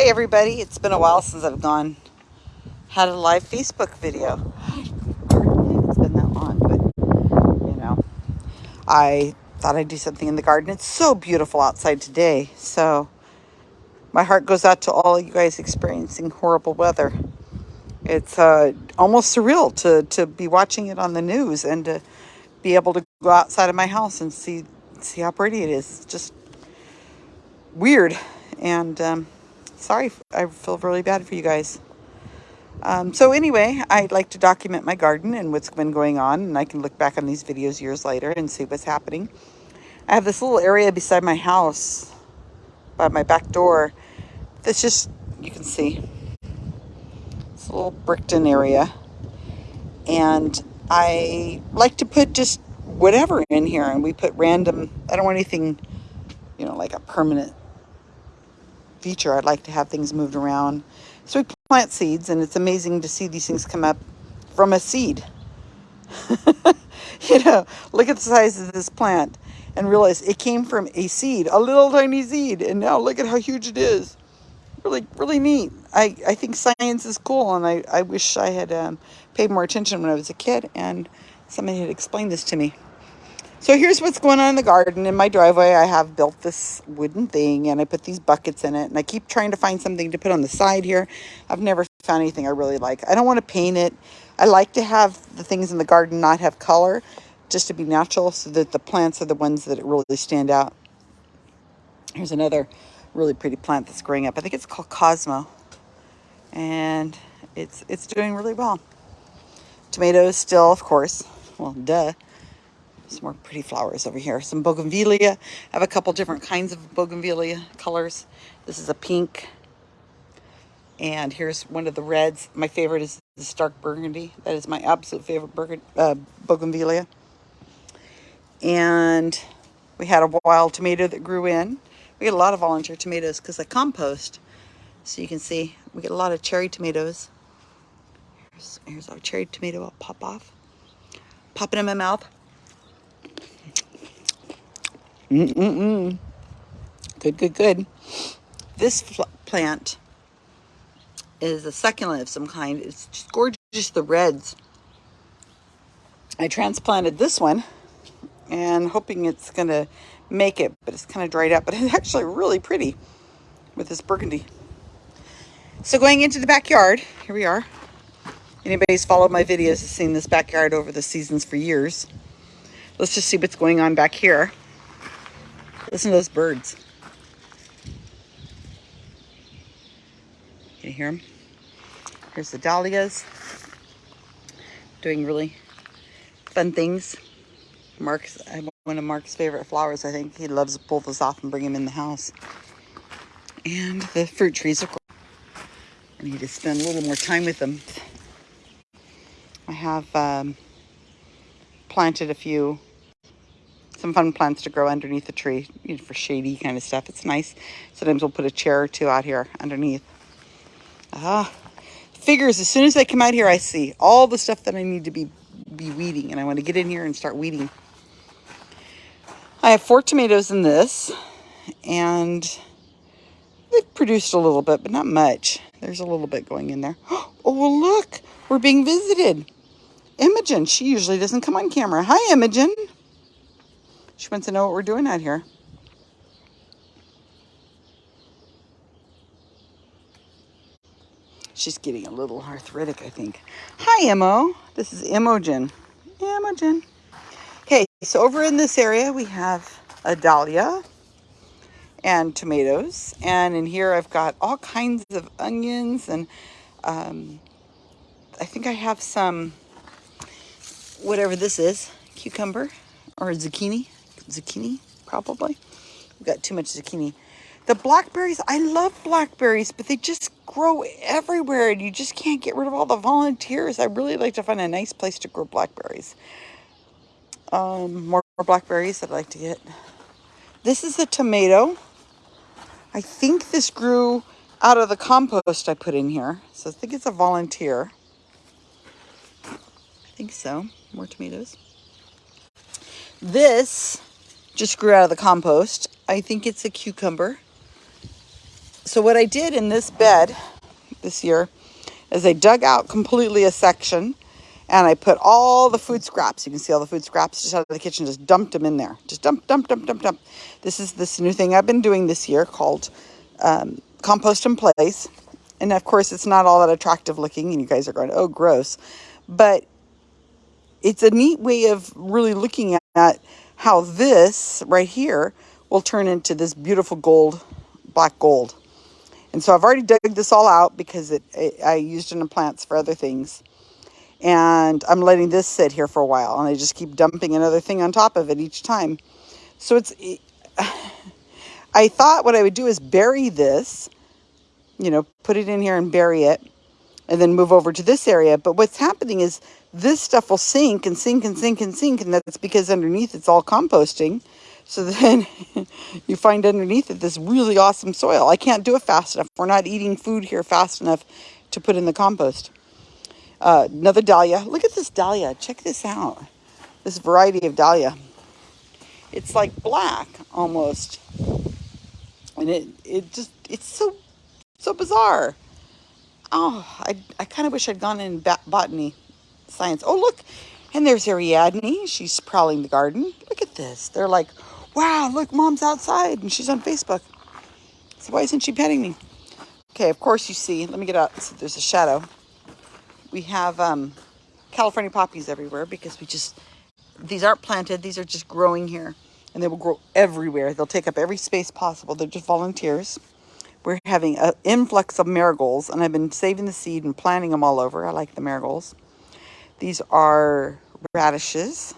Hi everybody, it's been a while since I've gone had a live Facebook video. It's been that long, but you know, I thought I'd do something in the garden. It's so beautiful outside today. So my heart goes out to all you guys experiencing horrible weather. It's uh, almost surreal to, to be watching it on the news and to be able to go outside of my house and see see how pretty it is. It's just weird. And um, sorry, I feel really bad for you guys. Um, so anyway, I'd like to document my garden and what's been going on, and I can look back on these videos years later and see what's happening. I have this little area beside my house, by my back door, that's just, you can see, it's a little bricked-in area. And I like to put just whatever in here, and we put random, I don't want anything, you know, like a permanent feature. I'd like to have things moved around. So we plant seeds and it's amazing to see these things come up from a seed. you know, look at the size of this plant and realize it came from a seed, a little tiny seed. And now look at how huge it is. Really, really neat. I, I think science is cool and I, I wish I had um, paid more attention when I was a kid and somebody had explained this to me. So here's what's going on in the garden. In my driveway, I have built this wooden thing and I put these buckets in it. And I keep trying to find something to put on the side here. I've never found anything I really like. I don't want to paint it. I like to have the things in the garden not have color, just to be natural so that the plants are the ones that really stand out. Here's another really pretty plant that's growing up. I think it's called Cosmo. And it's, it's doing really well. Tomatoes still, of course. Well, duh. Some more pretty flowers over here. Some bougainvillea. I have a couple different kinds of bougainvillea colors. This is a pink. And here's one of the reds. My favorite is the stark burgundy. That is my absolute favorite uh, bougainvillea. And we had a wild tomato that grew in. We get a lot of volunteer tomatoes because I compost. So you can see we get a lot of cherry tomatoes. Here's, here's our cherry tomato. I'll pop off. Pop it in my mouth. Mm-mm-mm. Good, good, good. This plant is a succulent of some kind. It's just gorgeous, the reds. I transplanted this one and hoping it's going to make it, but it's kind of dried up. But it's actually really pretty with this burgundy. So going into the backyard, here we are. Anybody's followed my videos has seen this backyard over the seasons for years. Let's just see what's going on back here. Listen to those birds. Can you hear them? Here's the dahlias. Doing really fun things. Mark's one of Mark's favorite flowers, I think. He loves to pull those off and bring them in the house. And the fruit trees, of course. I need to spend a little more time with them. I have um, planted a few some fun plants to grow underneath the tree you know, for shady kind of stuff. It's nice. Sometimes we'll put a chair or two out here underneath. Ah, figures, as soon as I come out here, I see all the stuff that I need to be, be weeding. And I want to get in here and start weeding. I have four tomatoes in this. And they've produced a little bit, but not much. There's a little bit going in there. Oh, well, look. We're being visited. Imogen, she usually doesn't come on camera. Hi, Imogen. She wants to know what we're doing out here. She's getting a little arthritic, I think. Hi, Imo. This is Imogen. Imogen. Okay, so over in this area, we have a dahlia and tomatoes. And in here, I've got all kinds of onions and um, I think I have some, whatever this is, cucumber or zucchini zucchini, probably. We've got too much zucchini. The blackberries, I love blackberries, but they just grow everywhere and you just can't get rid of all the volunteers. I really like to find a nice place to grow blackberries. Um, more, more blackberries I'd like to get. This is a tomato. I think this grew out of the compost I put in here. So I think it's a volunteer. I think so. More tomatoes. This just grew out of the compost. I think it's a cucumber. So what I did in this bed this year is I dug out completely a section and I put all the food scraps. You can see all the food scraps just out of the kitchen, just dumped them in there. Just dump, dump, dump, dump, dump. This is this new thing I've been doing this year called um, compost in place. And of course, it's not all that attractive looking, and you guys are going, oh, gross. But it's a neat way of really looking at how this right here will turn into this beautiful gold, black gold. And so I've already dug this all out because it, it I used it in the plants for other things and I'm letting this sit here for a while and I just keep dumping another thing on top of it each time. So it's, I thought what I would do is bury this, you know, put it in here and bury it and then move over to this area. But what's happening is this stuff will sink and sink and sink and sink and that's because underneath it's all composting. So then you find underneath it this really awesome soil. I can't do it fast enough. We're not eating food here fast enough to put in the compost. Uh, another dahlia. Look at this dahlia. Check this out. This variety of dahlia. It's like black almost. And it, it just, it's so, so bizarre. Oh, I, I kind of wish I'd gone in botany science. Oh, look. And there's Ariadne. She's prowling the garden. Look at this. They're like, wow, look, mom's outside and she's on Facebook. So why isn't she petting me? Okay, of course you see, let me get out. So there's a shadow we have um, California poppies everywhere because we just, these aren't planted, these are just growing here. And they will grow everywhere. They'll take up every space possible. They're just volunteers. We're having an influx of marigolds, and I've been saving the seed and planting them all over. I like the marigolds. These are radishes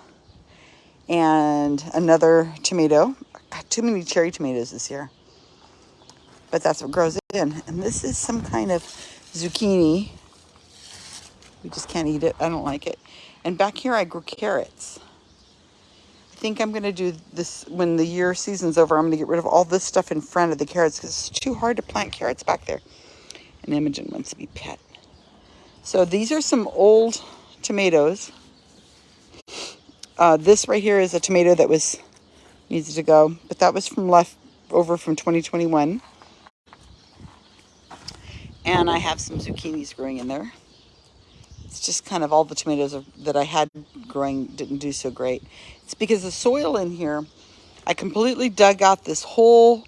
and another tomato. Got too many cherry tomatoes this year. But that's what grows in. And this is some kind of zucchini we just can't eat it. I don't like it. And back here I grew carrots. I think I'm going to do this when the year season's over. I'm going to get rid of all this stuff in front of the carrots because it's too hard to plant carrots back there. And Imogen wants to be pet. So these are some old tomatoes. Uh, this right here is a tomato that was needs to go, but that was from left over from 2021. And I have some zucchinis growing in there it's just kind of all the tomatoes that I had growing didn't do so great. It's because the soil in here, I completely dug out this whole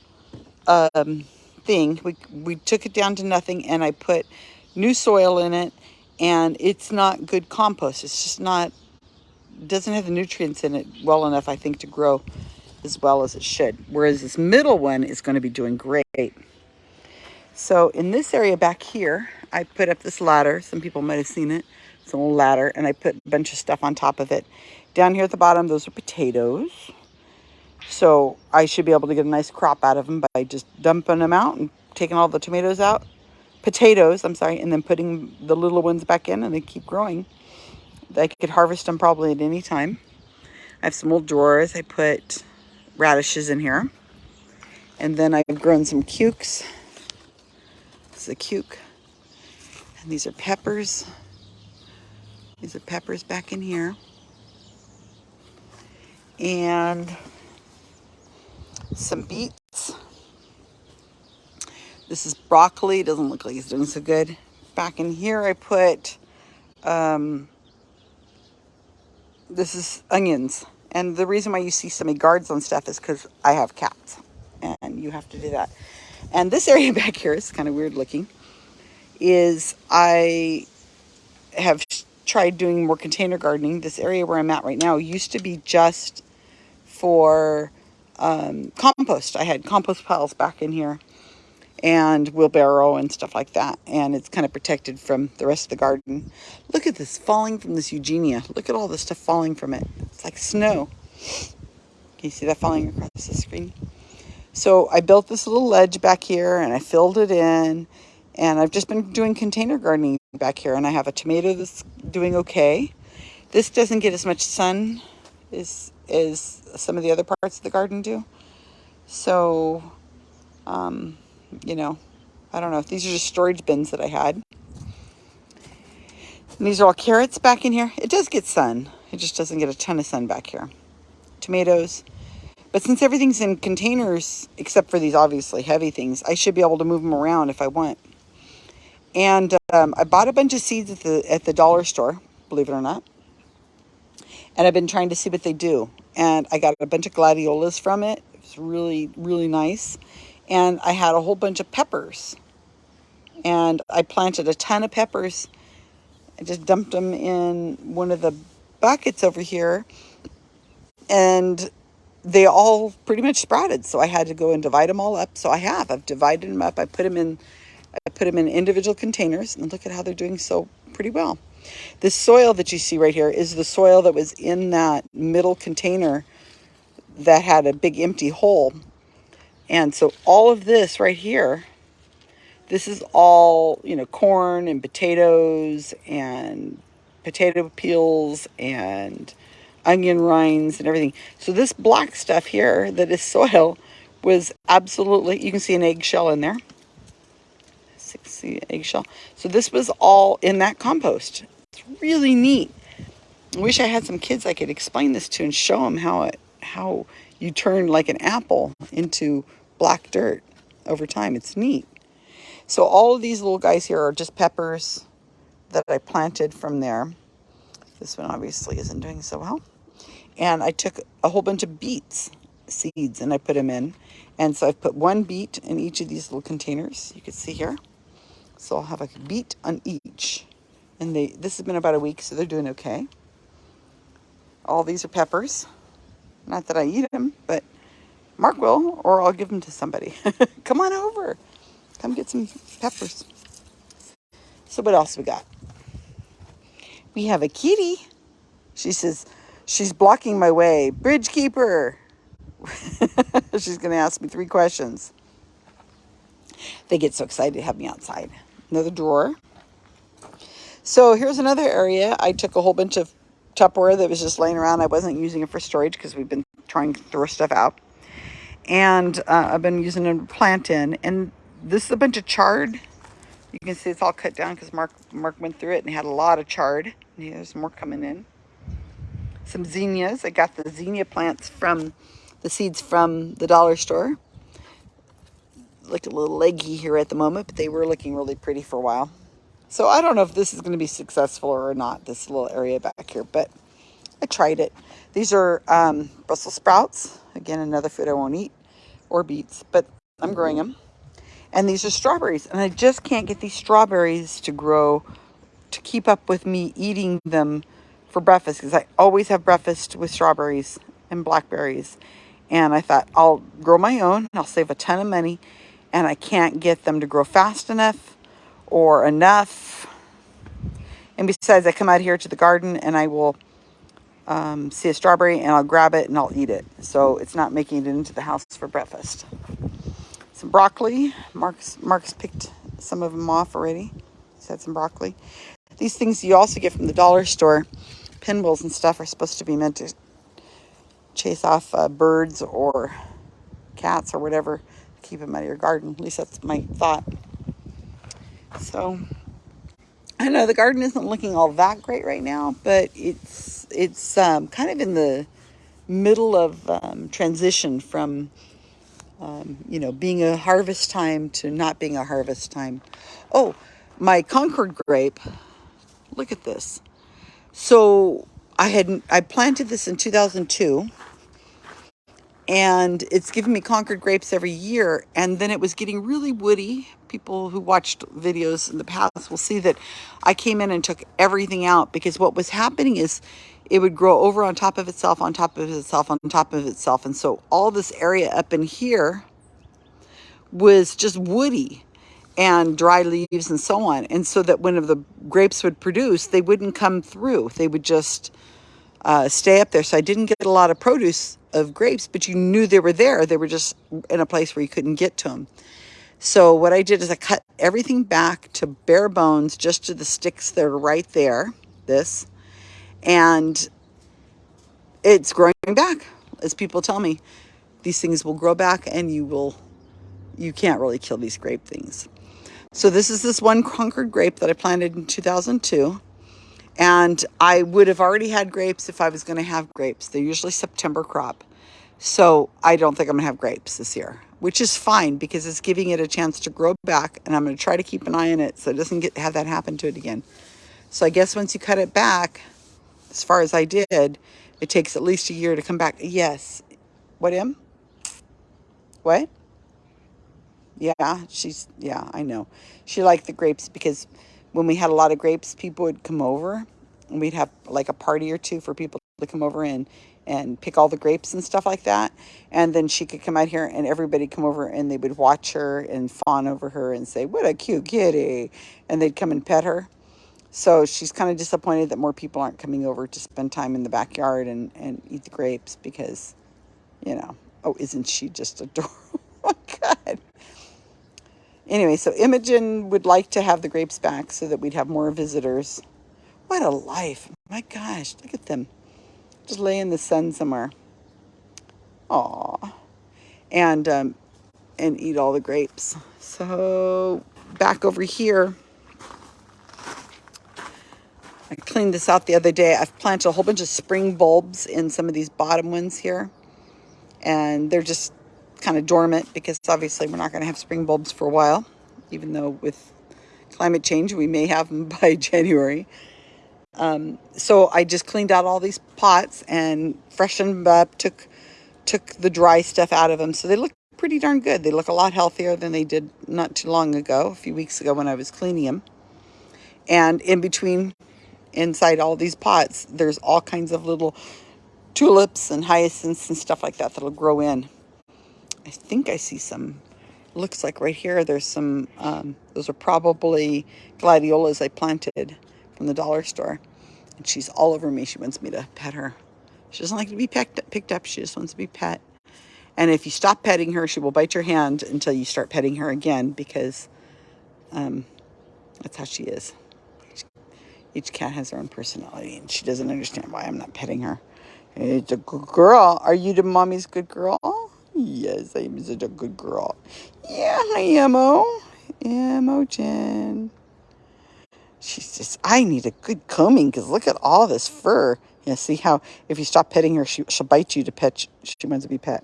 um, thing. We, we took it down to nothing and I put new soil in it and it's not good compost. It's just not, doesn't have the nutrients in it well enough, I think, to grow as well as it should. Whereas this middle one is going to be doing great. So in this area back here, I put up this ladder. Some people might have seen it. It's a little ladder, and I put a bunch of stuff on top of it. Down here at the bottom, those are potatoes. So I should be able to get a nice crop out of them by just dumping them out and taking all the tomatoes out. Potatoes, I'm sorry, and then putting the little ones back in, and they keep growing. I could harvest them probably at any time. I have some old drawers. I put radishes in here. And then I've grown some cukes. This is a cuke. And these are peppers. These are peppers back in here. And some beets. This is broccoli. Doesn't look like it's doing so good. Back in here I put, um, this is onions. And the reason why you see so many guards on stuff is because I have cats. And you have to do that. And this area back here is kind of weird looking is I have tried doing more container gardening. This area where I'm at right now used to be just for um, compost. I had compost piles back in here and wheelbarrow and stuff like that. And it's kind of protected from the rest of the garden. Look at this falling from this Eugenia. Look at all the stuff falling from it. It's like snow. Can you see that falling across the screen? So I built this little ledge back here and I filled it in and I've just been doing container gardening back here and I have a tomato that's doing okay. This doesn't get as much sun as, as some of the other parts of the garden do. So, um, you know, I don't know. If these are just storage bins that I had. And these are all carrots back in here. It does get sun. It just doesn't get a ton of sun back here. Tomatoes. But since everything's in containers, except for these obviously heavy things, I should be able to move them around if I want. And um, I bought a bunch of seeds at the, at the dollar store, believe it or not. And I've been trying to see what they do. And I got a bunch of gladiolas from it. It was really, really nice. And I had a whole bunch of peppers. And I planted a ton of peppers. I just dumped them in one of the buckets over here. And they all pretty much sprouted. So I had to go and divide them all up. So I have. I've divided them up. I put them in I put them in individual containers and look at how they're doing so pretty well. The soil that you see right here is the soil that was in that middle container that had a big empty hole. And so all of this right here, this is all, you know, corn and potatoes and potato peels and onion rinds and everything. So this black stuff here that is soil was absolutely, you can see an eggshell in there. See eggshell. So this was all in that compost. It's really neat. I wish I had some kids I could explain this to and show them how it, how you turn like an apple into black dirt over time. It's neat. So all of these little guys here are just peppers that I planted from there. This one obviously isn't doing so well. And I took a whole bunch of beets seeds and I put them in. And so I've put one beet in each of these little containers. You can see here. So I'll have a beet on each. And they this has been about a week, so they're doing okay. All these are peppers. Not that I eat them, but Mark will, or I'll give them to somebody. Come on over. Come get some peppers. So what else we got? We have a kitty. She says, she's blocking my way. Bridge keeper. she's going to ask me three questions. They get so excited to have me outside. Another drawer. So here's another area. I took a whole bunch of Tupperware that was just laying around. I wasn't using it for storage because we've been trying to throw stuff out. And uh, I've been using it to plant in. And this is a bunch of chard. You can see it's all cut down because Mark, Mark went through it and had a lot of chard. Yeah, There's more coming in. Some zinnias. I got the zinnia plants from the seeds from the dollar store look a little leggy here at the moment, but they were looking really pretty for a while. So I don't know if this is going to be successful or not, this little area back here, but I tried it. These are um, Brussels sprouts. Again, another food I won't eat, or beets, but I'm growing them. And these are strawberries, and I just can't get these strawberries to grow to keep up with me eating them for breakfast because I always have breakfast with strawberries and blackberries. And I thought I'll grow my own. I'll save a ton of money and I can't get them to grow fast enough or enough. And besides, I come out here to the garden and I will um, see a strawberry and I'll grab it and I'll eat it. So it's not making it into the house for breakfast. Some broccoli. Mark's, Mark's picked some of them off already. He's had some broccoli. These things you also get from the dollar store. Pinwheels and stuff are supposed to be meant to chase off uh, birds or cats or whatever keep them out of your garden. At least that's my thought. So I know the garden isn't looking all that great right now, but it's it's um, kind of in the middle of um, transition from um, you know being a harvest time to not being a harvest time. Oh, my Concord grape. Look at this. So I had I planted this in 2002 and it's given me Concord grapes every year. And then it was getting really woody. People who watched videos in the past will see that I came in and took everything out because what was happening is it would grow over on top of itself, on top of itself, on top of itself. And so all this area up in here was just woody and dry leaves and so on. And so that when the grapes would produce, they wouldn't come through. They would just uh, stay up there. So I didn't get a lot of produce of grapes, but you knew they were there. They were just in a place where you couldn't get to them. So what I did is I cut everything back to bare bones, just to the sticks that are right there, this, and it's growing back. As people tell me, these things will grow back and you will, you can't really kill these grape things. So this is this one Concord grape that I planted in 2002. And I would have already had grapes if I was going to have grapes. They're usually September crop. So I don't think I'm gonna have grapes this year, which is fine because it's giving it a chance to grow back and I'm gonna try to keep an eye on it so it doesn't get have that happen to it again. So I guess once you cut it back, as far as I did, it takes at least a year to come back. Yes. What, Em? What? Yeah, she's, yeah, I know. She liked the grapes because when we had a lot of grapes, people would come over and we'd have like a party or two for people come over and, and pick all the grapes and stuff like that. And then she could come out here and everybody come over and they would watch her and fawn over her and say, what a cute kitty. And they'd come and pet her. So she's kind of disappointed that more people aren't coming over to spend time in the backyard and, and eat the grapes because, you know, oh, isn't she just adorable? oh, God. Anyway, so Imogen would like to have the grapes back so that we'd have more visitors. What a life. My gosh, look at them. Just lay in the sun somewhere. Aw. And, um, and eat all the grapes. So back over here, I cleaned this out the other day. I've planted a whole bunch of spring bulbs in some of these bottom ones here. And they're just kind of dormant because obviously we're not going to have spring bulbs for a while. Even though with climate change, we may have them by January. Um, so I just cleaned out all these pots and freshened them up, took, took the dry stuff out of them. So they look pretty darn good. They look a lot healthier than they did not too long ago, a few weeks ago when I was cleaning them. And in between inside all these pots, there's all kinds of little tulips and hyacinths and stuff like that that'll grow in. I think I see some, looks like right here, there's some, um, those are probably gladiolas I planted from the dollar store. And she's all over me. She wants me to pet her. She doesn't like to be picked, picked up. She just wants to be pet. And if you stop petting her, she will bite your hand until you start petting her again because um, that's how she is. Each cat has their own personality, and she doesn't understand why I'm not petting her. It's a good girl. Are you the mommy's good girl? Yes, I am such a good girl. Yeah, I am, oh. Imogen. She's just, I need a good combing because look at all this fur. Yeah, see how if you stop petting her, she, she'll bite you to pet. She wants to be pet.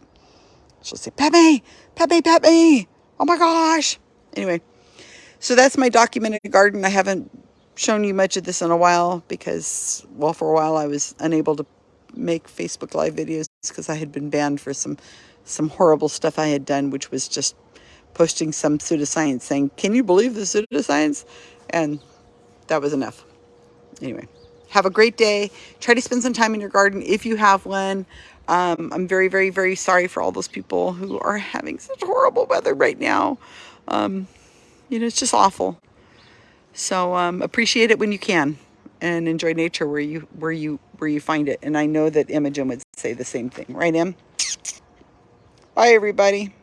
She'll say, pet me, pet me, pet me. Oh my gosh. Anyway, so that's my documented garden. I haven't shown you much of this in a while because, well, for a while I was unable to make Facebook Live videos because I had been banned for some some horrible stuff I had done, which was just posting some pseudoscience saying, can you believe the pseudoscience? And that was enough. Anyway, have a great day. Try to spend some time in your garden if you have one. Um, I'm very, very, very sorry for all those people who are having such horrible weather right now. Um, you know, it's just awful. So um, appreciate it when you can and enjoy nature where you where you where you find it. And I know that Imogen would say the same thing, right, Em? Bye, everybody.